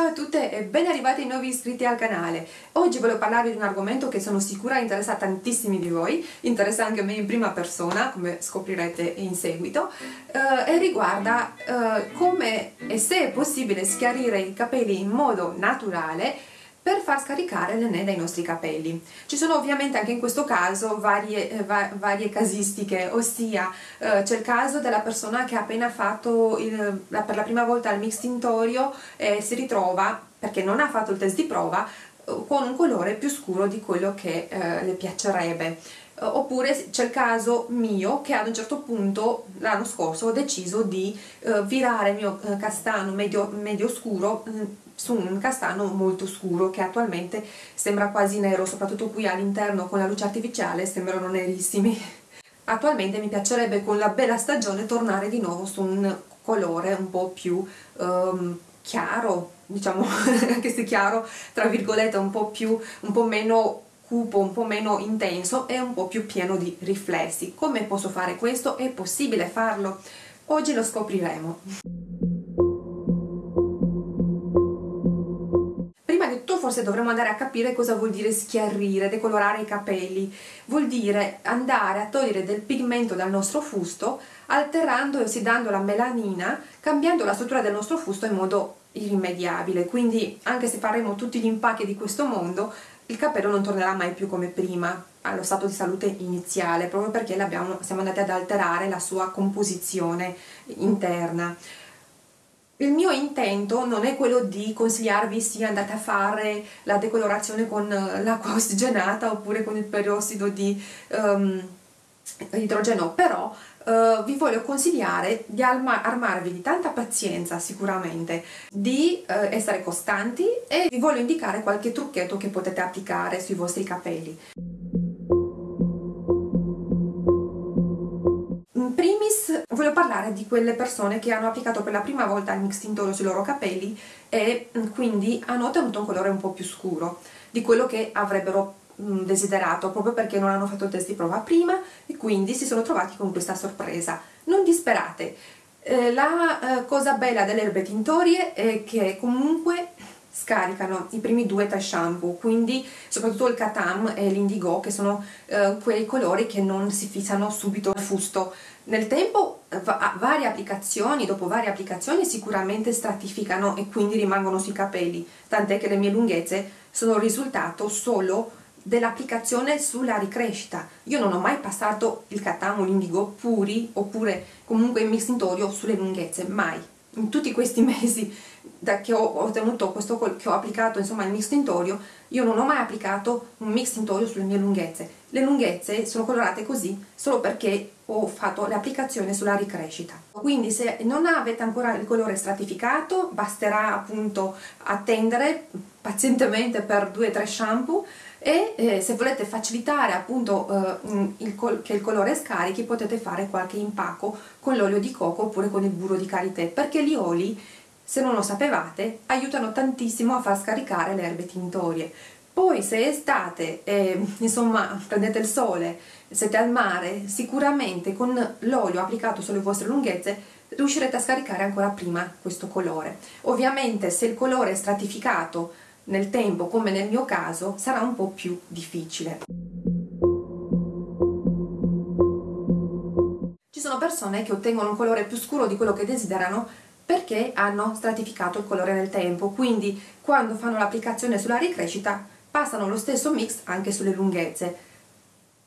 Ciao a tutte e ben arrivati nuovi iscritti al canale. Oggi voglio parlarvi di un argomento che sono sicura interessa tantissimi di voi, interessa anche me in prima persona, come scoprirete in seguito, eh, e riguarda eh, come e se è possibile schiarire i capelli in modo naturale per far scaricare l'ene dai nostri capelli. Ci sono ovviamente anche in questo caso varie, eh, va, varie casistiche, ossia eh, c'è il caso della persona che ha appena fatto il, la, per la prima volta il mix tintorio e si ritrova, perché non ha fatto il test di prova, eh, con un colore più scuro di quello che eh, le piacerebbe eh, oppure c'è il caso mio che ad un certo punto l'anno scorso ho deciso di uh, virare il mio castano medio, medio scuro mm, su un castano molto scuro che attualmente sembra quasi nero, soprattutto qui all'interno con la luce artificiale sembrano nerissimi. Attualmente mi piacerebbe con la bella stagione tornare di nuovo su un colore un po' più um, chiaro, diciamo anche se chiaro, tra virgolette, un po' più, un po' meno cupo, un po' meno intenso e un po' più pieno di riflessi. Come posso fare questo? È possibile farlo? Oggi lo scopriremo. Forse dovremmo andare a capire cosa vuol dire schiarire, decolorare i capelli. Vuol dire andare a togliere del pigmento dal nostro fusto, alterando e ossidando la melanina, cambiando la struttura del nostro fusto in modo irrimediabile. Quindi anche se faremo tutti gli impacchi di questo mondo, il capello non tornerà mai più come prima, allo stato di salute iniziale, proprio perché siamo andati ad alterare la sua composizione interna il mio intento non è quello di consigliarvi sì andate a fare la decolorazione con eh, l'acqua ossigenata oppure con il perossido di um, idrogeno, però uh, vi voglio consigliare di armarvi di tanta pazienza sicuramente, di uh, essere costanti e vi voglio indicare qualche trucchetto che potete applicare sui vostri capelli. Voglio parlare di quelle persone che hanno applicato per la prima volta il mix tintorio sui loro capelli e mm, quindi hanno ottenuto un colore un po' più scuro di quello che avrebbero mm, desiderato proprio perché non hanno fatto il test di prova prima e quindi si sono trovati con questa sorpresa. Non disperate, eh, la eh, cosa bella delle erbe tintorie è che comunque scaricano i primi due tre shampoo quindi soprattutto il Katam e l'Indigo che sono eh, quei colori che non si fissano subito al fusto. Nel tempo va varie applicazioni, dopo varie applicazioni sicuramente stratificano e quindi rimangono sui capelli tant'è che le mie lunghezze sono il risultato solo dell'applicazione sulla ricrescita. Io non ho mai passato il Katam o l'Indigo puri oppure comunque il mix tintorio sulle lunghezze, mai in tutti questi mesi da che ho ottenuto questo che ho applicato insomma il mix tintorio io non ho mai applicato un mix tintorio sulle mie lunghezze. Le lunghezze sono colorate così solo perché ho fatto l'applicazione sulla ricrescita. Quindi se non avete ancora il colore stratificato basterà appunto attendere pazientemente per 2-3 shampoo e eh, se volete facilitare appunto eh, il che il colore scarichi potete fare qualche impacco con l'olio di coco oppure con il burro di karité perché gli oli se non lo sapevate aiutano tantissimo a far scaricare le erbe tintorie. Poi se estate e insomma prendete il sole siete al mare sicuramente con l'olio applicato sulle vostre lunghezze riuscirete a scaricare ancora prima questo colore. Ovviamente se il colore è stratificato nel tempo, come nel mio caso, sarà un po' più difficile. Ci sono persone che ottengono un colore più scuro di quello che desiderano perché hanno stratificato il colore nel tempo, quindi quando fanno l'applicazione sulla ricrescita passano lo stesso mix anche sulle lunghezze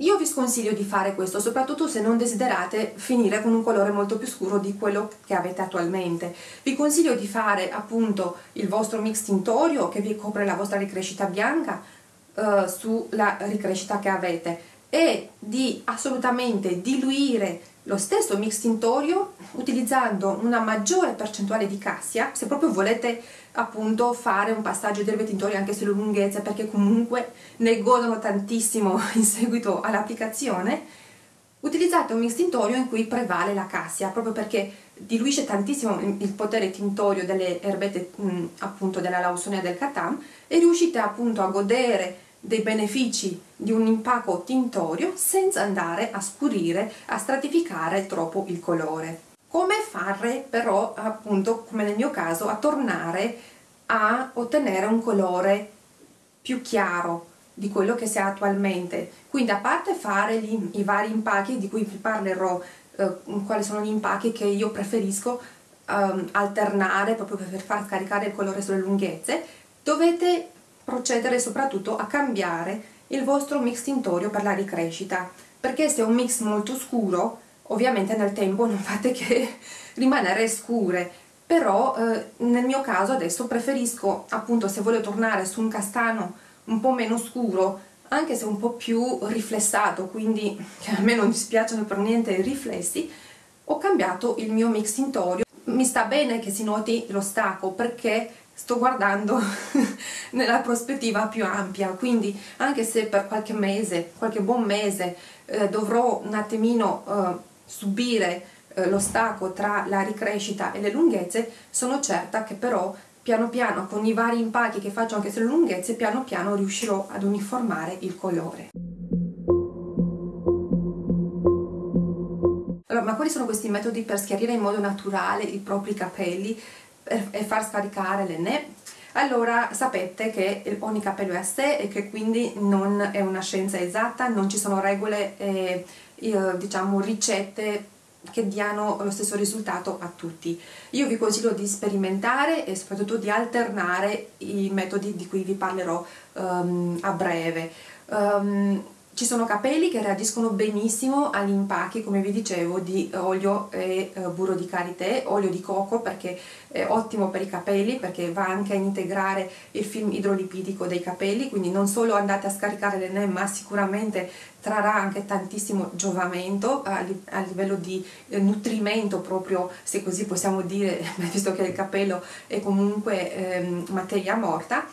io vi sconsiglio di fare questo, soprattutto se non desiderate finire con un colore molto più scuro di quello che avete attualmente. Vi consiglio di fare appunto il vostro mix tintorio che vi copre la vostra ricrescita bianca eh, sulla ricrescita che avete e di assolutamente diluire lo stesso mix tintorio utilizzando una maggiore percentuale di cassia se proprio volete appunto fare un passaggio di erbe tintorie anche sulle lunghezze perché comunque ne godono tantissimo in seguito all'applicazione utilizzate un mix tintorio in cui prevale la cassia proprio perché diluisce tantissimo il potere tintorio delle erbette appunto della lausonia del catam e riuscite appunto a godere dei benefici di un impacco tintorio senza andare a scurire, a stratificare troppo il colore. Come fare però appunto, come nel mio caso, a tornare a ottenere un colore più chiaro di quello che si ha attualmente. Quindi a parte fare gli, i vari impacchi di cui vi parlerò, eh, quali sono gli impacchi che io preferisco um, alternare proprio per far scaricare il colore sulle lunghezze, dovete procedere soprattutto a cambiare il vostro mix tintorio per la ricrescita, perché se è un mix molto scuro, ovviamente nel tempo non fate che rimanere scure, però eh, nel mio caso adesso preferisco appunto se voglio tornare su un castano un po' meno scuro anche se un po' più riflessato quindi che a me non dispiacciono per niente i riflessi ho cambiato il mio mix tintorio. Mi sta bene che si noti lo stacco perché sto guardando nella prospettiva più ampia quindi anche se per qualche mese qualche buon mese eh, dovrò un attimino eh, subire eh, lo stacco tra la ricrescita e le lunghezze, sono certa che però piano piano con i vari impacchi che faccio anche sulle lunghezze, piano piano riuscirò ad uniformare il colore. Allora, ma quali sono questi metodi per schiarire in modo naturale i propri capelli e far scaricare l'enne? Allora sapete che ogni capello è a sé e che quindi non è una scienza esatta, non ci sono regole, eh, diciamo ricette che diano lo stesso risultato a tutti. Io vi consiglio di sperimentare e soprattutto di alternare i metodi di cui vi parlerò um, a breve. Um, ci sono capelli che reagiscono benissimo agli impacchi, come vi dicevo, di olio e uh, burro di karité, olio di coco perché è ottimo per i capelli perché va anche a integrare il film idrolipidico dei capelli, quindi non solo andate a scaricare l'enne ma sicuramente trarrà anche tantissimo giovamento a, livello di eh, nutrimento proprio, se così possiamo dire, visto che il capello è comunque eh, materia morta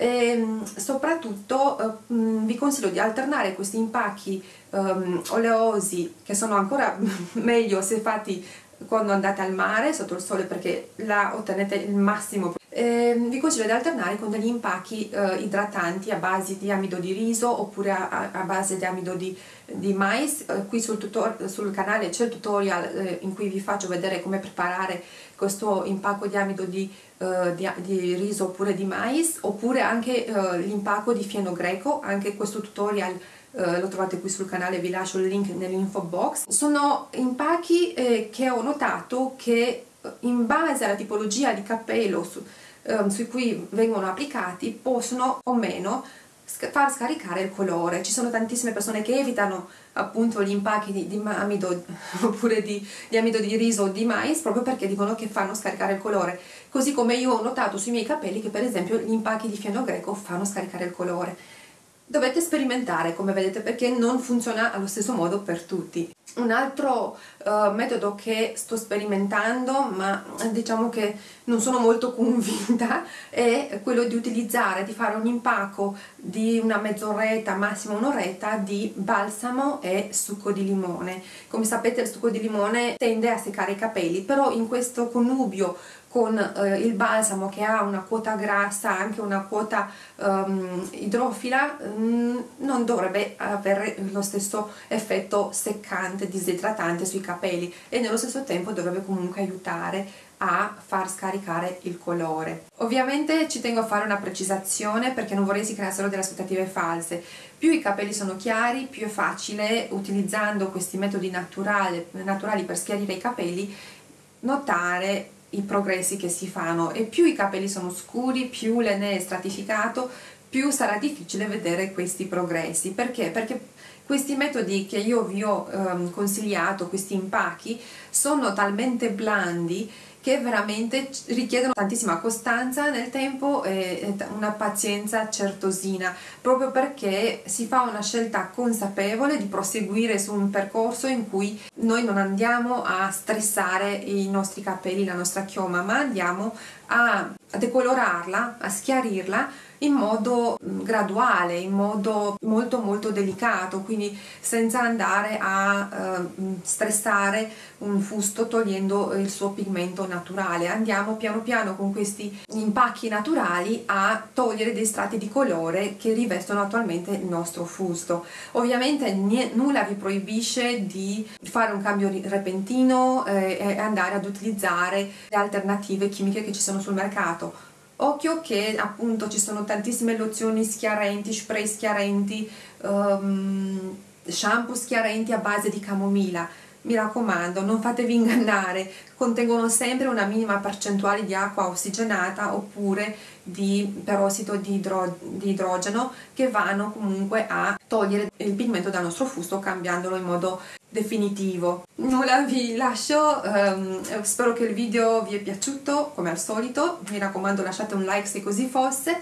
e ehm, soprattutto eh, vi consiglio di alternare questi impacchi um, oleosi che sono ancora meglio se fatti quando andate al mare sotto il sole perché là ottenete il massimo eh, vi consiglio di alternare con degli impacchi eh, idratanti a base di amido di riso oppure a, a base di amido di, di mais eh, qui sul, tutor, sul, canale c'è il tutorial eh, in cui vi faccio vedere come preparare questo impacco di amido di, eh, di, di riso oppure di mais oppure anche eh, l'impacco di fieno greco anche questo tutorial Uh, lo trovate qui sul canale, vi lascio il link nell'info box. Sono impacchi eh, che ho notato che in base alla tipologia di capello su, um, su cui vengono applicati possono o meno far scaricare il colore. Ci sono tantissime persone che evitano appunto gli impacchi di, di amido oppure di, di, amido di riso o di mais proprio perché dicono che fanno scaricare il colore. Così come io ho notato sui miei capelli che per esempio gli impacchi di fieno greco fanno scaricare il colore. Dovete sperimentare come vedete perché non funziona allo stesso modo per tutti. Un altro uh, metodo che sto sperimentando, ma diciamo che non sono molto convinta, è quello di utilizzare, di fare un impacco di una mezz'oretta, massimo un'oretta di balsamo e succo di limone. Come sapete il succo di limone tende a seccare i capelli, però in questo connubio con eh, il balsamo che ha una quota grassa, anche una quota um, idrofila, um, non dovrebbe avere lo stesso effetto seccante, disidratante sui capelli e nello stesso tempo dovrebbe comunque aiutare a far scaricare il colore. Ovviamente ci tengo a fare una precisazione perché non vorrei si creassero delle aspettative false. Più i capelli sono chiari, più è facile, utilizzando questi metodi naturali per schiarire i capelli, notare i progressi che si fanno e più i capelli sono scuri, più l'ene è stratificato, più sarà difficile vedere questi progressi. Perché? Perché questi metodi che io vi ho um, consigliato, questi impacchi, sono talmente blandi che veramente richiedono tantissima costanza nel tempo e una pazienza certosina, proprio perché si fa una scelta consapevole di proseguire su un percorso in cui noi non andiamo a stressare i nostri capelli, la nostra chioma, ma andiamo a decolorarla, a schiarirla in modo mm, graduale, in modo molto molto delicato, quindi senza andare a eh, stressare un fusto togliendo il suo pigmento naturale. Andiamo piano piano con questi impacchi naturali a togliere dei strati di colore che rivestono attualmente il nostro fusto. Ovviamente nulla vi proibisce di fare un cambio repentino eh, e andare ad utilizzare le alternative chimiche che ci sono sul mercato occhio che appunto ci sono tantissime lozioni schiarenti, spray schiarenti, um, shampoo schiarenti a base di camomilla mi raccomando non fatevi ingannare. Contengono sempre una minima percentuale di acqua ossigenata oppure di perossido di, idro di idrogeno che vanno comunque a togliere il pigmento dal nostro fusto cambiandolo in modo definitivo. Nulla vi lascio. Um, spero che il video vi è piaciuto come al solito. Mi raccomando lasciate un like se così fosse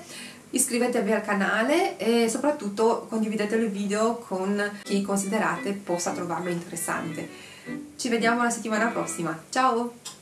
iscrivetevi al canale e soprattutto condividete il video con chi considerate possa trovarlo interessante. Ci vediamo la settimana prossima, ciao!